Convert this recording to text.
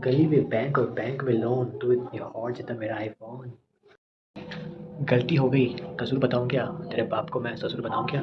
गली में बैंक और बैंक में लोन तू तो इतनी हॉट जितना तो मेरा आईफोन गलती हो गई। कसूर बताऊँ क्या? तेरे बाप को मैं ससुर बनाऊँ क्या?